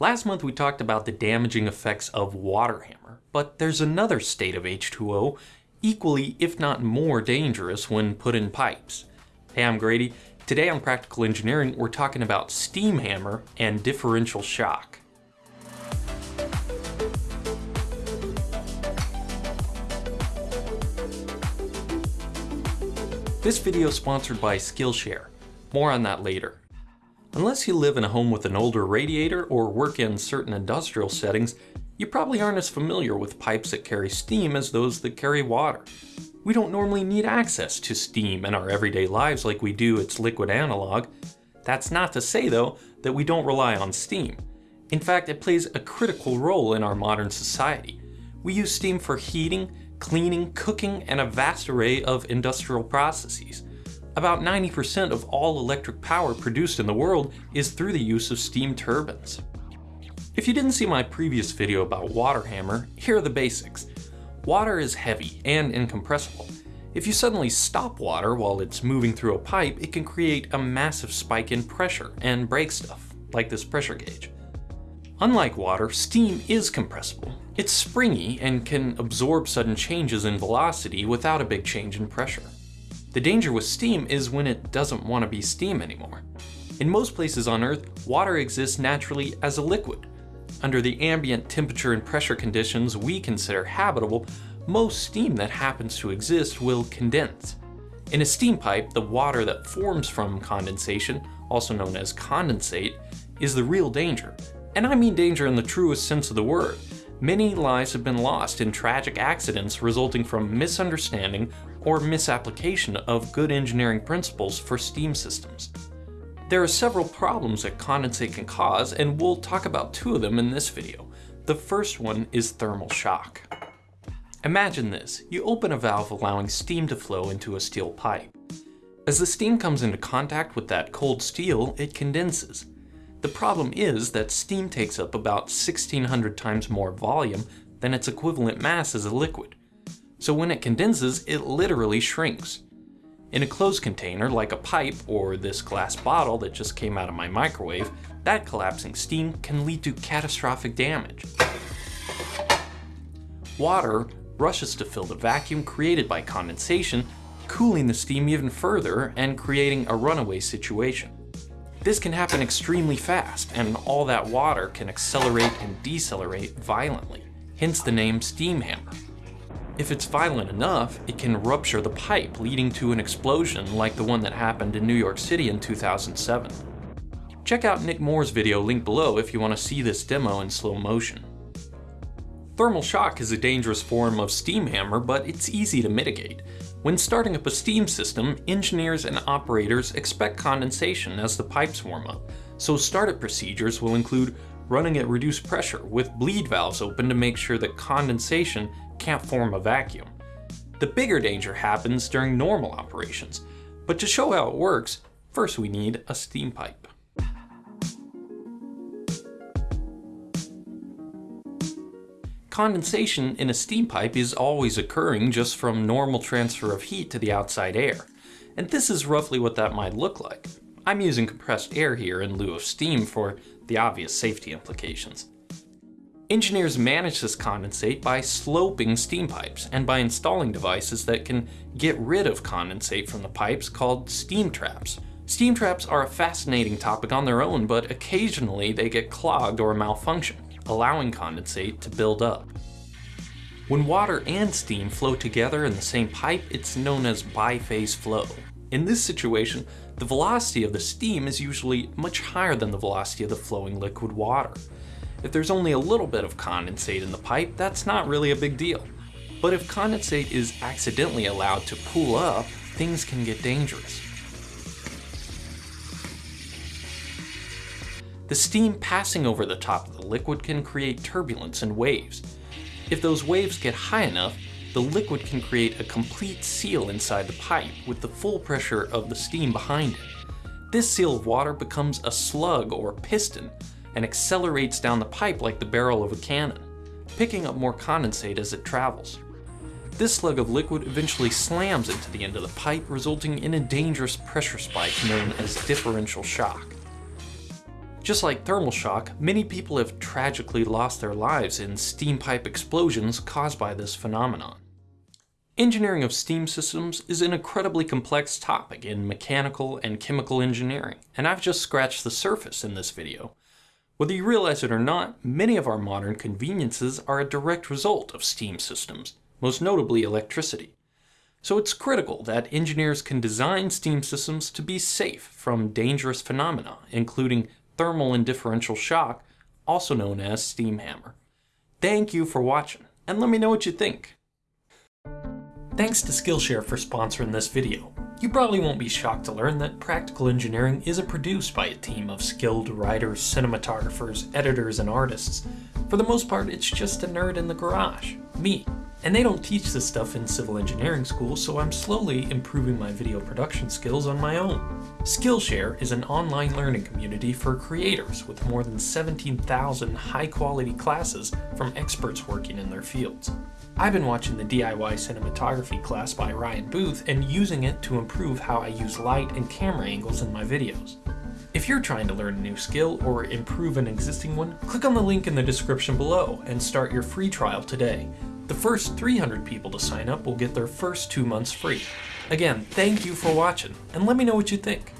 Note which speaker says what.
Speaker 1: Last month we talked about the damaging effects of water hammer, but there's another state of H2O equally, if not more dangerous when put in pipes. Hey, I'm Grady. Today on Practical Engineering, we're talking about steam hammer and differential shock. This video is sponsored by Skillshare. More on that later. Unless you live in a home with an older radiator or work in certain industrial settings, you probably aren't as familiar with pipes that carry steam as those that carry water. We don't normally need access to steam in our everyday lives like we do its liquid analog. That's not to say though that we don't rely on steam. In fact, it plays a critical role in our modern society. We use steam for heating, cleaning, cooking, and a vast array of industrial processes. About 90% of all electric power produced in the world is through the use of steam turbines. If you didn't see my previous video about water hammer, here are the basics. Water is heavy and incompressible. If you suddenly stop water while it's moving through a pipe, it can create a massive spike in pressure and break stuff, like this pressure gauge. Unlike water, steam is compressible. It's springy and can absorb sudden changes in velocity without a big change in pressure. The danger with steam is when it doesn't want to be steam anymore. In most places on Earth, water exists naturally as a liquid. Under the ambient temperature and pressure conditions we consider habitable, most steam that happens to exist will condense. In a steam pipe, the water that forms from condensation, also known as condensate, is the real danger. And I mean danger in the truest sense of the word. Many lives have been lost in tragic accidents resulting from misunderstanding or misapplication of good engineering principles for steam systems. There are several problems that condensate can cause, and we'll talk about two of them in this video. The first one is thermal shock. Imagine this, you open a valve allowing steam to flow into a steel pipe. As the steam comes into contact with that cold steel, it condenses. The problem is that steam takes up about 1600 times more volume than its equivalent mass as a liquid. So when it condenses, it literally shrinks. In a closed container, like a pipe or this glass bottle that just came out of my microwave, that collapsing steam can lead to catastrophic damage. Water rushes to fill the vacuum created by condensation, cooling the steam even further and creating a runaway situation. This can happen extremely fast, and all that water can accelerate and decelerate violently, hence the name steam hammer. If it's violent enough, it can rupture the pipe, leading to an explosion like the one that happened in New York City in 2007. Check out Nick Moore's video linked below if you want to see this demo in slow motion. Thermal shock is a dangerous form of steam hammer, but it's easy to mitigate. When starting up a steam system, engineers and operators expect condensation as the pipes warm up, so startup procedures will include running at reduced pressure with bleed valves open to make sure that condensation can't form a vacuum. The bigger danger happens during normal operations, but to show how it works, first we need a steam pipe. Condensation in a steam pipe is always occurring just from normal transfer of heat to the outside air, and this is roughly what that might look like. I'm using compressed air here in lieu of steam for the obvious safety implications. Engineers manage this condensate by sloping steam pipes and by installing devices that can get rid of condensate from the pipes called steam traps. Steam traps are a fascinating topic on their own, but occasionally they get clogged or malfunction, allowing condensate to build up. When water and steam flow together in the same pipe, it's known as biphase flow. In this situation, the velocity of the steam is usually much higher than the velocity of the flowing liquid water. If there's only a little bit of condensate in the pipe, that's not really a big deal. But if condensate is accidentally allowed to pool up, things can get dangerous. The steam passing over the top of the liquid can create turbulence and waves. If those waves get high enough, the liquid can create a complete seal inside the pipe with the full pressure of the steam behind it. This seal of water becomes a slug or piston and accelerates down the pipe like the barrel of a cannon, picking up more condensate as it travels. This slug of liquid eventually slams into the end of the pipe, resulting in a dangerous pressure spike known as differential shock. Just like thermal shock, many people have tragically lost their lives in steam pipe explosions caused by this phenomenon. Engineering of steam systems is an incredibly complex topic in mechanical and chemical engineering, and I've just scratched the surface in this video. Whether you realize it or not, many of our modern conveniences are a direct result of steam systems, most notably electricity. So it's critical that engineers can design steam systems to be safe from dangerous phenomena, including thermal and differential shock, also known as steam hammer. Thank you for watching, and let me know what you think. Thanks to Skillshare for sponsoring this video. You probably won't be shocked to learn that Practical Engineering isn't produced by a team of skilled writers, cinematographers, editors, and artists. For the most part, it's just a nerd in the garage, me. And they don't teach this stuff in civil engineering school, so I'm slowly improving my video production skills on my own. Skillshare is an online learning community for creators with more than 17,000 high-quality classes from experts working in their fields. I've been watching the DIY cinematography class by Ryan Booth and using it to improve how I use light and camera angles in my videos. If you're trying to learn a new skill or improve an existing one, click on the link in the description below and start your free trial today. The first 300 people to sign up will get their first two months free. Again, thank you for watching, and let me know what you think.